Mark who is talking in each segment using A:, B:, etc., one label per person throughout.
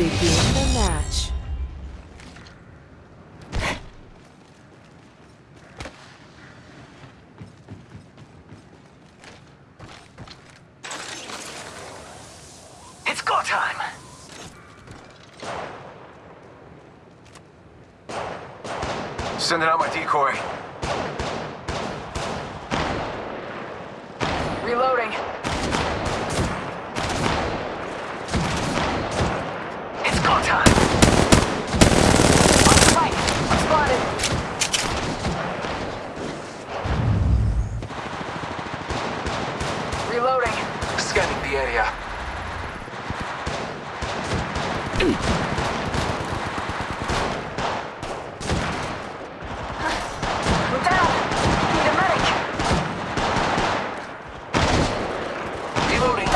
A: Begin the match.
B: It's go time! Sending out my decoy.
C: Reloading.
B: It's go time!
C: On the right. I'm spotted. Reloading.
B: Scanning the area.
C: I'm down. Need a medic.
B: Reloading.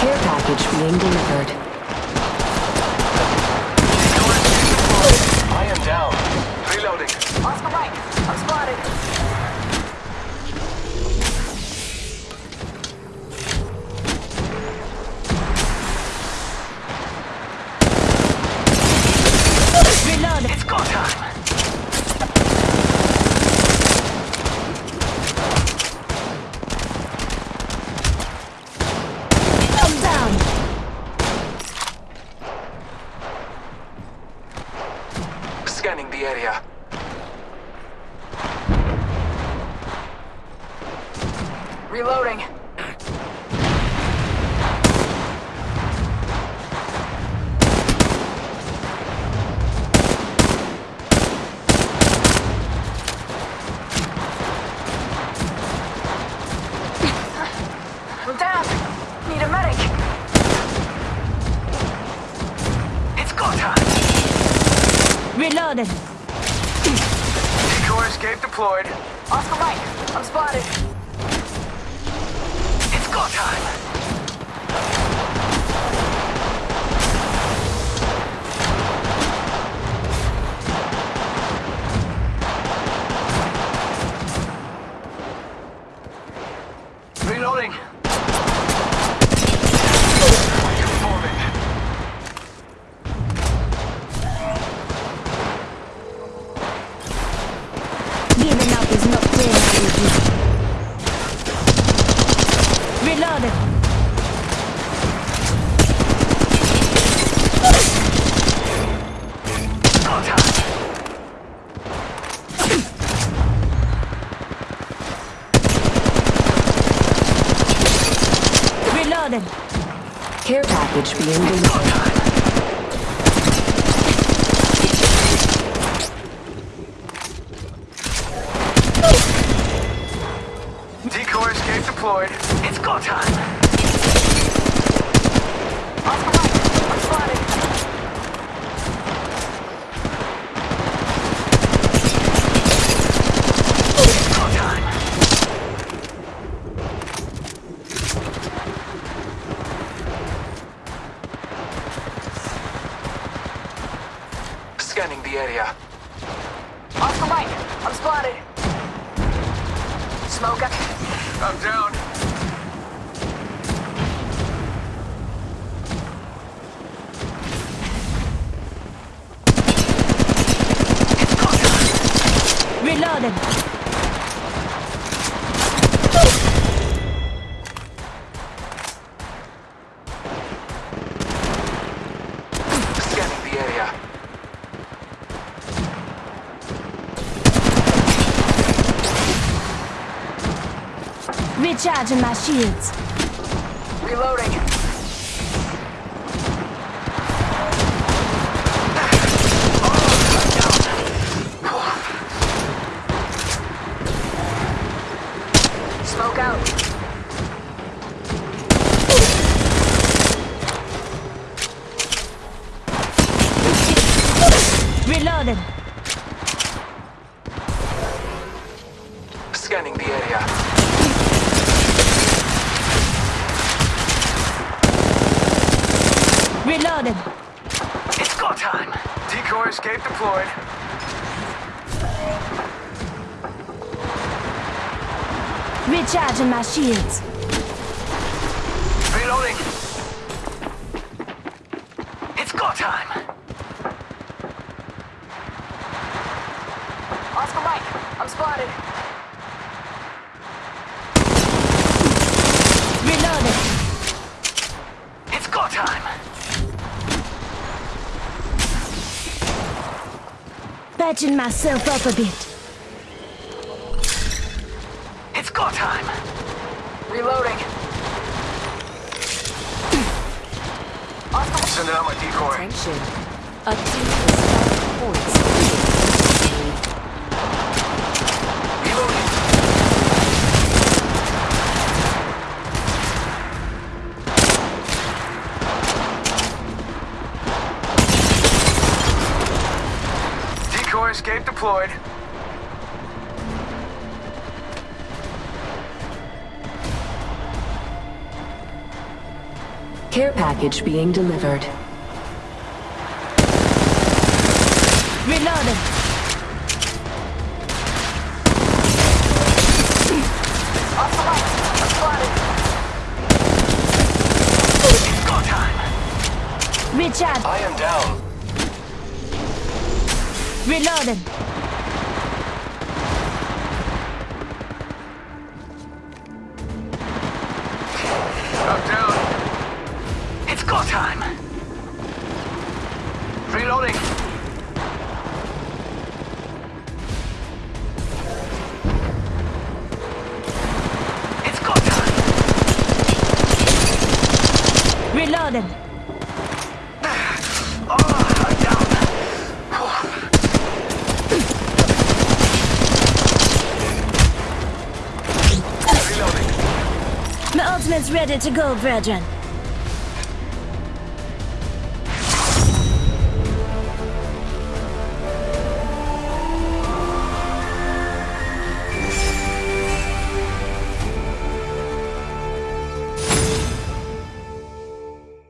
A: Care package being delivered.
B: I am down. Reloading.
C: Oscar right. I'm spotted.
B: Time!
C: Reloaded.
B: Decoy escape deployed.
C: Oscar right. I'm spotted.
B: Go time!
C: Giving up is not winning. Reloaded.
B: Go time!
C: Reloaded.
A: Care package being delivered.
B: Decoy escape deployed. It's go time!
C: Oscar right. I'm spotted.
B: It's go time! Scanning the area.
C: Oscar right. I'm spotted. Smoke up.
B: I'm down.
C: Reloaded.
B: Scanning the area.
C: Recharging my shields. Reloading. Smoke out. Reloaded.
B: Scanning the area.
C: Reloaded.
B: It's go time. Decoy escape deployed.
C: Recharging my shields.
B: Reloading. It's go time.
C: Oscar Mike, I'm spotted.
D: Reloading.
B: It's go time.
D: Patching myself up a bit.
B: It's go time.
C: Reloading. Send
B: Sending out my decoy.
A: Attention. A team is five points behind.
B: Reloading. Decoy escape deployed.
A: Care package being delivered.
D: Reloading.
C: Oscar Mike, I'm spotted.
B: It's go time.
D: Recharge.
B: I am down.
D: Reloading.
B: Up down. It's go time. Reloading. It's go time.
D: Reloading. Ultimate's ready to go, brethren.